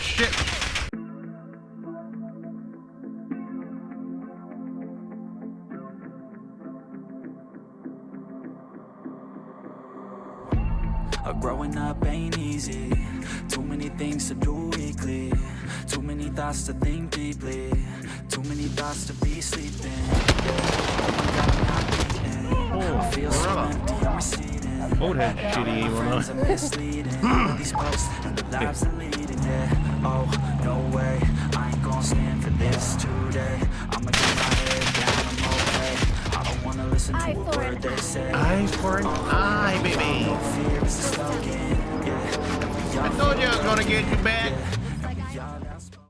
shit. Growing up ain't easy. Too many things to do weekly. Too many thoughts to think deeply. Too many thoughts to be sleeping. Yeah. Oh I'm not eating. I feel so empty, I'm receding. Old head shitty My aim on friends us. are misleading. All these posts and the lives leading. Yeah. Oh no way, I ain't gonna stand for this today. I'ma get my head down, I'm okay. I don't wanna listen to Eye a word they say. Eye for an oh, eye, baby. Fear is a slogan, yeah. I all told you I was gonna get you back.